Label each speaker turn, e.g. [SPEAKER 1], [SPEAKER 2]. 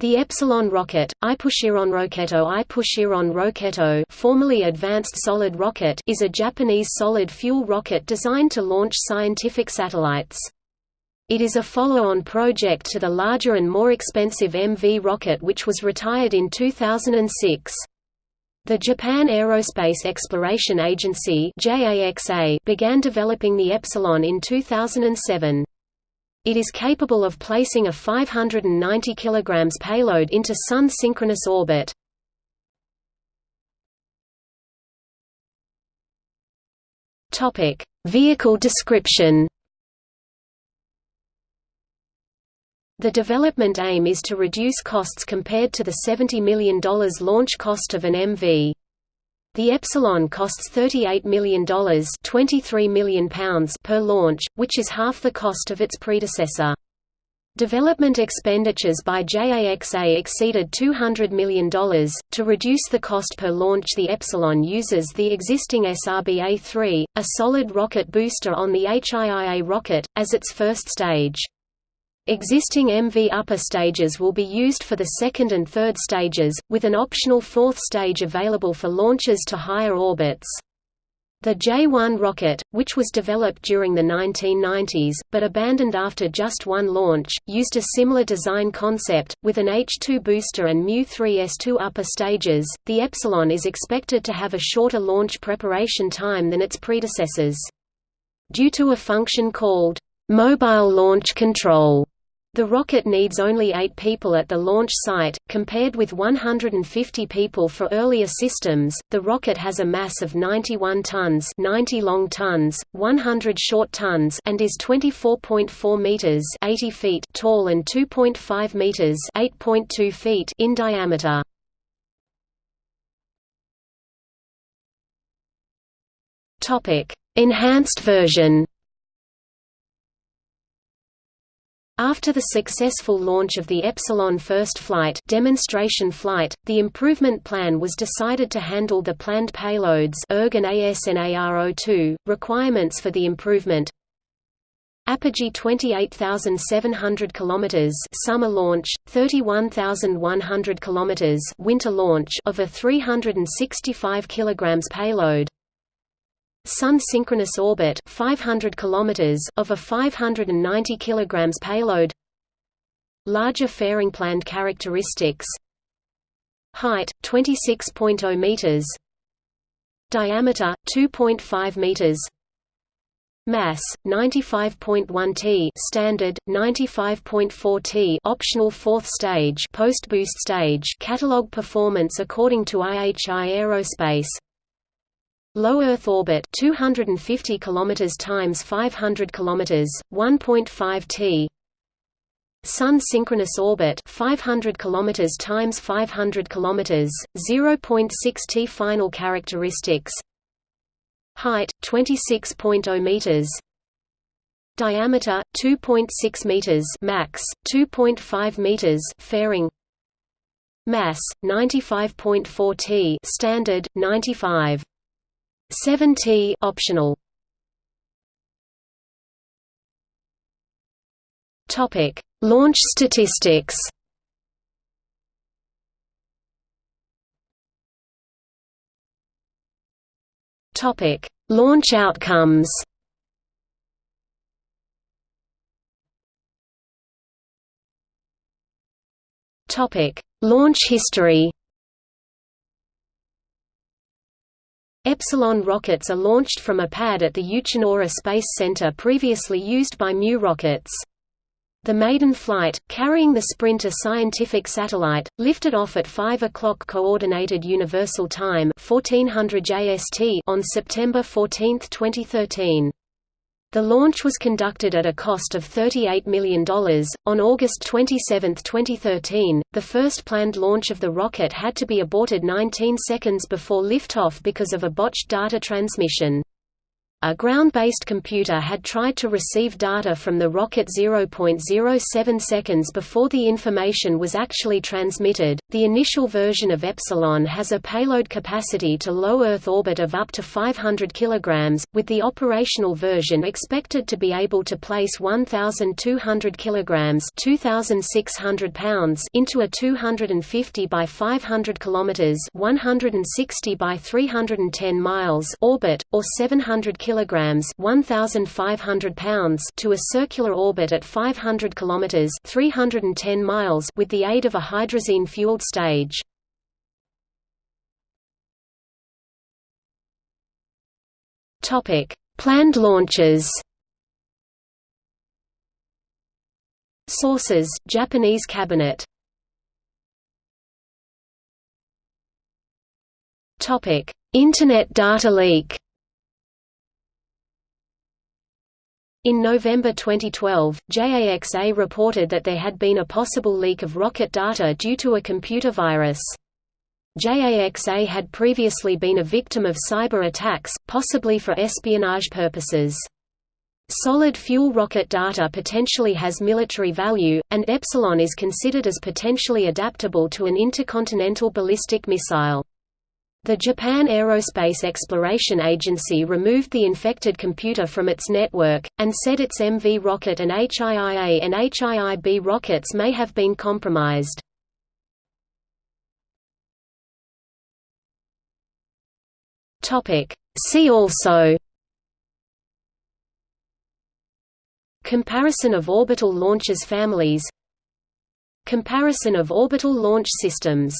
[SPEAKER 1] The Epsilon rocket, Ipushiron Roketo Ipushiron Roketo formerly Advanced Solid Rocket is a Japanese solid-fuel rocket designed to launch scientific satellites. It is a follow-on project to the larger and more expensive MV rocket which was retired in 2006. The Japan Aerospace Exploration Agency began developing the Epsilon in 2007. It is capable of placing a 590 kg payload into Sun-synchronous orbit. Vehicle description The development aim is to reduce costs compared to the $70 million launch cost of an MV. The Epsilon costs $38 million, £23 million per launch, which is half the cost of its predecessor. Development expenditures by JAXA exceeded $200 million. To reduce the cost per launch, the Epsilon uses the existing SRB A3, a solid rocket booster on the HIIA rocket, as its first stage. Existing MV upper stages will be used for the second and third stages, with an optional fourth stage available for launches to higher orbits. The J-1 rocket, which was developed during the 1990s, but abandoned after just one launch, used a similar design concept, with an H-2 booster and Mu-3 S2 upper stages. The Epsilon is expected to have a shorter launch preparation time than its predecessors. Due to a function called mobile launch control, the rocket needs only eight people at the launch site, compared with 150 people for earlier systems. The rocket has a mass of 91 tons, 90 long tons, 100 short tons, and is 24.4 meters, 80 feet tall and 2.5 meters, 8.2 feet in diameter. Topic: Enhanced version. After the successful launch of the Epsilon first flight, demonstration flight the improvement plan was decided to handle the planned payloads ERG ASNARO-2, requirements for the improvement. Apogee 28,700 km summer launch, 31,100 km winter launch of a 365 kg payload Sun synchronous orbit 500 km of a 590 kg payload. Larger fairing planned characteristics. Height 26.0 meters. Diameter 2.5 meters. Mass 95.1 t standard 95.4 t optional fourth stage post boost stage catalog performance according to IHI Aerospace Low Earth orbit 250 km times 500 km 1.5 t. Sun synchronous orbit 500 km times 500 km 0.6 t. Final characteristics. Height 26.0 meters. Diameter 2.6 meters. Max 2.5 meters. Fairing. Mass 95.4 t. Standard 95 7T optional. Topic: Launch statistics. Topic: Launch outcomes. Topic: Launch history. Epsilon rockets are launched from a pad at the Uchinoura Space Center previously used by Mu rockets. The maiden flight, carrying the SPRINT-A scientific satellite, lifted off at 5 o'clock Coordinated Universal Time 1400 JST on September 14, 2013. The launch was conducted at a cost of $38 million. On August 27, 2013, the first planned launch of the rocket had to be aborted 19 seconds before liftoff because of a botched data transmission. A ground-based computer had tried to receive data from the rocket 0.07 seconds before the information was actually transmitted. The initial version of Epsilon has a payload capacity to low Earth orbit of up to 500 kg, with the operational version expected to be able to place 1,200 kg (2,600 pounds) into a 250 by 500 km (160 by 310 miles) orbit, or 700 kg kilograms, 1500 pounds to a circular orbit at 500 kilometers, 310 miles with the aid of a hydrazine-fueled stage. Topic: Planned launches. Sources: Japanese cabinet. Topic: Internet data leak. In November 2012, JAXA reported that there had been a possible leak of rocket data due to a computer virus. JAXA had previously been a victim of cyber attacks, possibly for espionage purposes. Solid fuel rocket data potentially has military value, and Epsilon is considered as potentially adaptable to an intercontinental ballistic missile. The Japan Aerospace Exploration Agency removed the infected computer from its network, and said its MV rocket and HIIA and HIIB rockets may have been compromised. See also Comparison of orbital launchers families Comparison of orbital launch systems